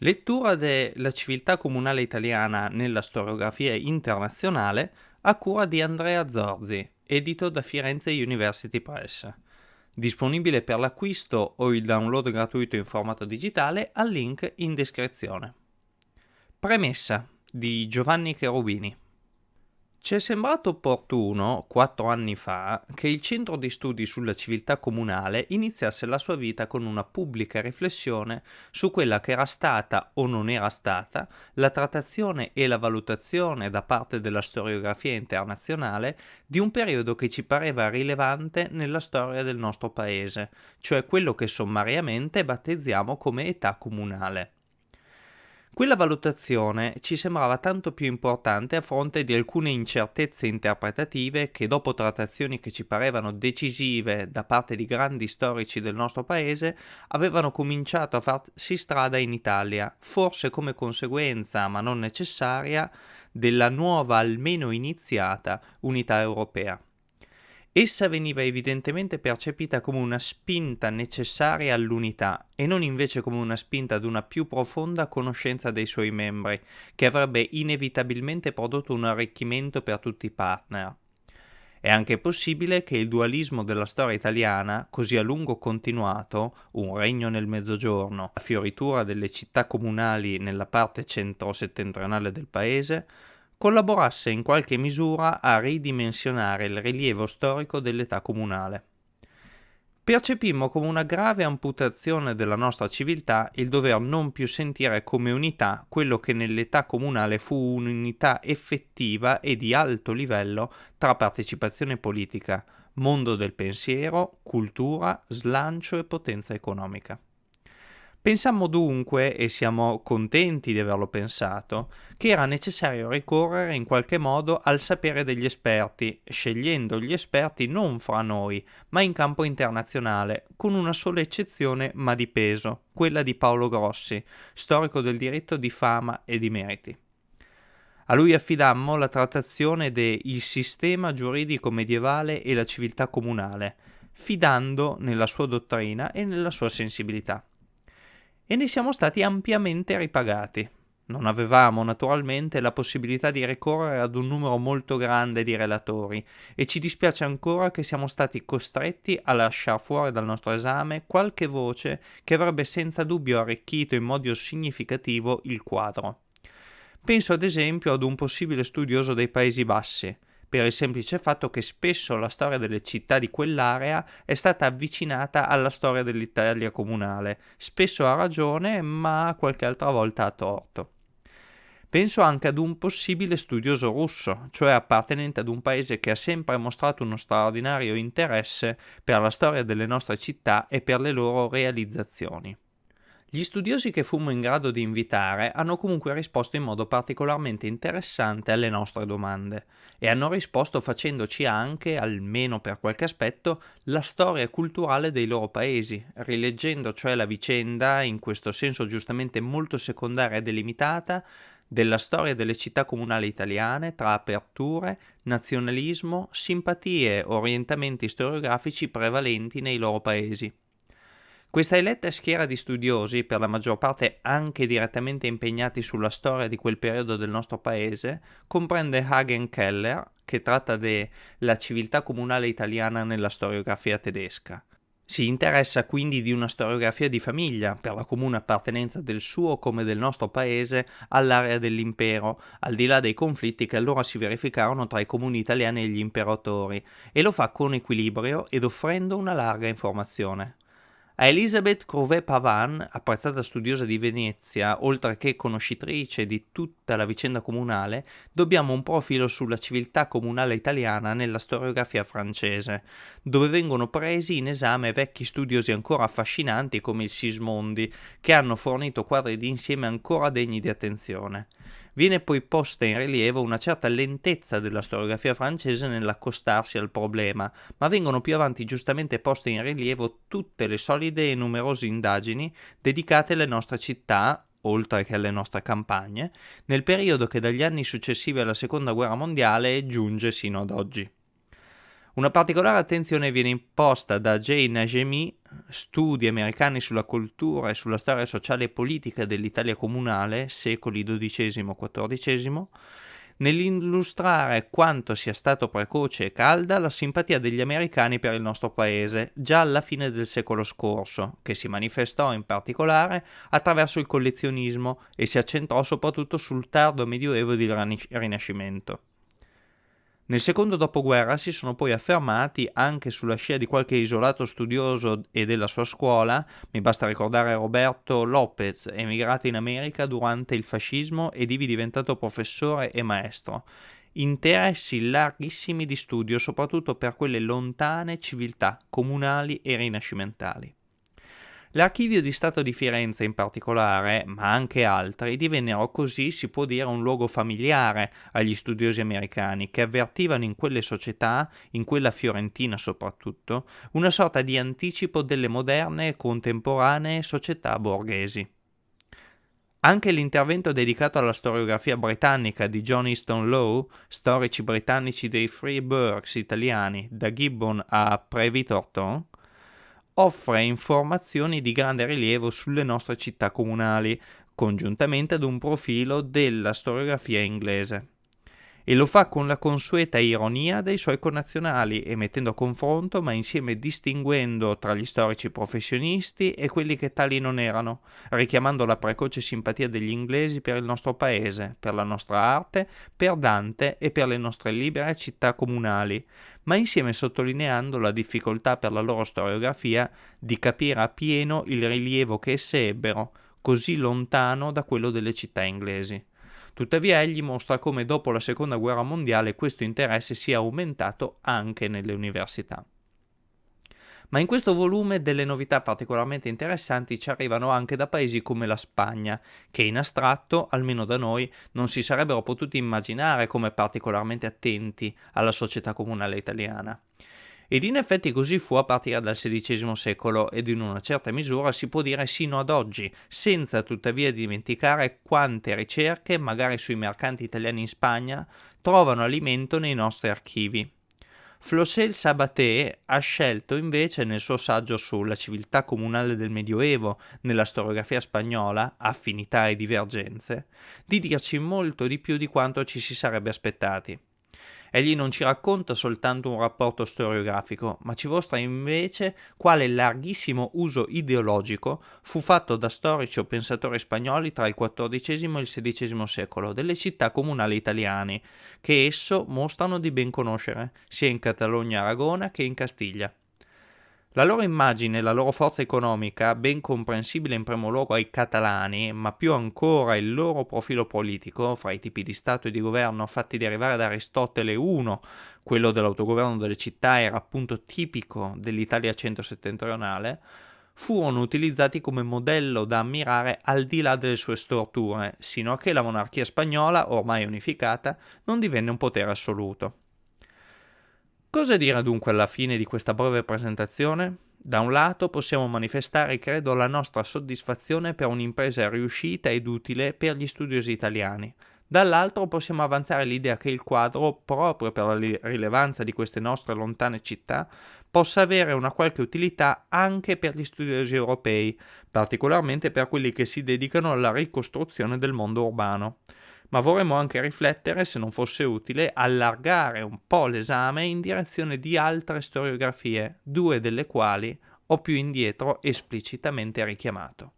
Lettura della civiltà comunale italiana nella storiografia internazionale a cura di Andrea Zorzi, edito da Firenze University Press. Disponibile per l'acquisto o il download gratuito in formato digitale al link in descrizione. Premessa di Giovanni Cherubini. Ci è sembrato opportuno, quattro anni fa, che il Centro di Studi sulla Civiltà Comunale iniziasse la sua vita con una pubblica riflessione su quella che era stata o non era stata la trattazione e la valutazione da parte della storiografia internazionale di un periodo che ci pareva rilevante nella storia del nostro paese, cioè quello che sommariamente battezziamo come età comunale. Quella valutazione ci sembrava tanto più importante a fronte di alcune incertezze interpretative che dopo trattazioni che ci parevano decisive da parte di grandi storici del nostro paese avevano cominciato a farsi strada in Italia, forse come conseguenza, ma non necessaria, della nuova almeno iniziata unità europea. Essa veniva evidentemente percepita come una spinta necessaria all'unità e non invece come una spinta ad una più profonda conoscenza dei suoi membri, che avrebbe inevitabilmente prodotto un arricchimento per tutti i partner. È anche possibile che il dualismo della storia italiana, così a lungo continuato, un regno nel mezzogiorno, la fioritura delle città comunali nella parte centro-settentrionale del paese, collaborasse in qualche misura a ridimensionare il rilievo storico dell'età comunale. Percepimmo come una grave amputazione della nostra civiltà il dover non più sentire come unità quello che nell'età comunale fu un'unità effettiva e di alto livello tra partecipazione politica, mondo del pensiero, cultura, slancio e potenza economica. Pensammo dunque, e siamo contenti di averlo pensato, che era necessario ricorrere in qualche modo al sapere degli esperti, scegliendo gli esperti non fra noi, ma in campo internazionale, con una sola eccezione ma di peso, quella di Paolo Grossi, storico del diritto di fama e di meriti. A lui affidammo la trattazione del sistema giuridico medievale e la civiltà comunale, fidando nella sua dottrina e nella sua sensibilità e ne siamo stati ampiamente ripagati. Non avevamo naturalmente la possibilità di ricorrere ad un numero molto grande di relatori e ci dispiace ancora che siamo stati costretti a lasciare fuori dal nostro esame qualche voce che avrebbe senza dubbio arricchito in modo significativo il quadro. Penso ad esempio ad un possibile studioso dei Paesi Bassi, per il semplice fatto che spesso la storia delle città di quell'area è stata avvicinata alla storia dell'Italia comunale, spesso a ragione, ma qualche altra volta a torto. Penso anche ad un possibile studioso russo, cioè appartenente ad un paese che ha sempre mostrato uno straordinario interesse per la storia delle nostre città e per le loro realizzazioni. Gli studiosi che fummo in grado di invitare hanno comunque risposto in modo particolarmente interessante alle nostre domande e hanno risposto facendoci anche, almeno per qualche aspetto, la storia culturale dei loro paesi, rileggendo cioè la vicenda, in questo senso giustamente molto secondaria e delimitata, della storia delle città comunali italiane tra aperture, nazionalismo, simpatie, orientamenti storiografici prevalenti nei loro paesi. Questa eletta schiera di studiosi, per la maggior parte anche direttamente impegnati sulla storia di quel periodo del nostro paese, comprende Hagen Keller, che tratta della civiltà comunale italiana nella storiografia tedesca. Si interessa quindi di una storiografia di famiglia, per la comune appartenenza del suo come del nostro paese all'area dell'impero, al di là dei conflitti che allora si verificarono tra i comuni italiani e gli imperatori, e lo fa con equilibrio ed offrendo una larga informazione. A Elisabeth Couvet-Pavan, apprezzata studiosa di Venezia, oltre che conoscitrice di tutta la vicenda comunale, dobbiamo un profilo sulla civiltà comunale italiana nella storiografia francese, dove vengono presi in esame vecchi studiosi ancora affascinanti come il Sismondi, che hanno fornito quadri di insieme ancora degni di attenzione. Viene poi posta in rilievo una certa lentezza della storiografia francese nell'accostarsi al problema, ma vengono più avanti giustamente poste in rilievo tutte le solide e numerose indagini dedicate alle nostre città, oltre che alle nostre campagne, nel periodo che dagli anni successivi alla Seconda Guerra Mondiale giunge sino ad oggi. Una particolare attenzione viene imposta da J. Najemi, studi americani sulla cultura e sulla storia sociale e politica dell'Italia comunale, secoli XII-XIV, nell'illustrare quanto sia stato precoce e calda la simpatia degli americani per il nostro paese già alla fine del secolo scorso, che si manifestò in particolare attraverso il collezionismo e si accentrò soprattutto sul tardo medioevo ed il Rinascimento. Nel secondo dopoguerra si sono poi affermati, anche sulla scia di qualche isolato studioso e della sua scuola, mi basta ricordare Roberto Lopez, emigrato in America durante il fascismo ed ivi diventato professore e maestro, interessi larghissimi di studio soprattutto per quelle lontane civiltà comunali e rinascimentali. L'archivio di Stato di Firenze in particolare, ma anche altri, divennero così, si può dire, un luogo familiare agli studiosi americani che avvertivano in quelle società, in quella fiorentina soprattutto, una sorta di anticipo delle moderne e contemporanee società borghesi. Anche l'intervento dedicato alla storiografia britannica di John Easton Lowe, Storici britannici dei Free Burghs italiani, da Gibbon a Previ Torton, offre informazioni di grande rilievo sulle nostre città comunali, congiuntamente ad un profilo della storiografia inglese e lo fa con la consueta ironia dei suoi connazionali e mettendo a confronto ma insieme distinguendo tra gli storici professionisti e quelli che tali non erano, richiamando la precoce simpatia degli inglesi per il nostro paese, per la nostra arte, per Dante e per le nostre libere città comunali, ma insieme sottolineando la difficoltà per la loro storiografia di capire appieno il rilievo che esse ebbero, così lontano da quello delle città inglesi. Tuttavia egli mostra come dopo la seconda guerra mondiale questo interesse sia aumentato anche nelle università. Ma in questo volume delle novità particolarmente interessanti ci arrivano anche da paesi come la Spagna, che in astratto, almeno da noi, non si sarebbero potuti immaginare come particolarmente attenti alla società comunale italiana. Ed in effetti così fu a partire dal XVI secolo ed in una certa misura si può dire sino ad oggi, senza tuttavia dimenticare quante ricerche, magari sui mercanti italiani in Spagna, trovano alimento nei nostri archivi. Flocel Sabaté ha scelto invece nel suo saggio sulla civiltà comunale del Medioevo, nella storiografia spagnola, affinità e divergenze, di dirci molto di più di quanto ci si sarebbe aspettati. Egli non ci racconta soltanto un rapporto storiografico, ma ci mostra invece quale larghissimo uso ideologico fu fatto da storici o pensatori spagnoli tra il XIV e il XVI secolo delle città comunali italiane, che esso mostrano di ben conoscere, sia in Catalogna-Aragona che in Castiglia. La loro immagine e la loro forza economica, ben comprensibile in primo luogo ai catalani, ma più ancora il loro profilo politico, fra i tipi di Stato e di governo fatti derivare da Aristotele 1, quello dell'autogoverno delle città era appunto tipico dell'Italia centro-settentrionale, furono utilizzati come modello da ammirare al di là delle sue storture, sino a che la monarchia spagnola, ormai unificata, non divenne un potere assoluto. Cosa dire dunque alla fine di questa breve presentazione? Da un lato possiamo manifestare, credo, la nostra soddisfazione per un'impresa riuscita ed utile per gli studiosi italiani. Dall'altro possiamo avanzare l'idea che il quadro, proprio per la rilevanza di queste nostre lontane città, possa avere una qualche utilità anche per gli studiosi europei, particolarmente per quelli che si dedicano alla ricostruzione del mondo urbano ma vorremmo anche riflettere, se non fosse utile, allargare un po' l'esame in direzione di altre storiografie, due delle quali ho più indietro esplicitamente richiamato.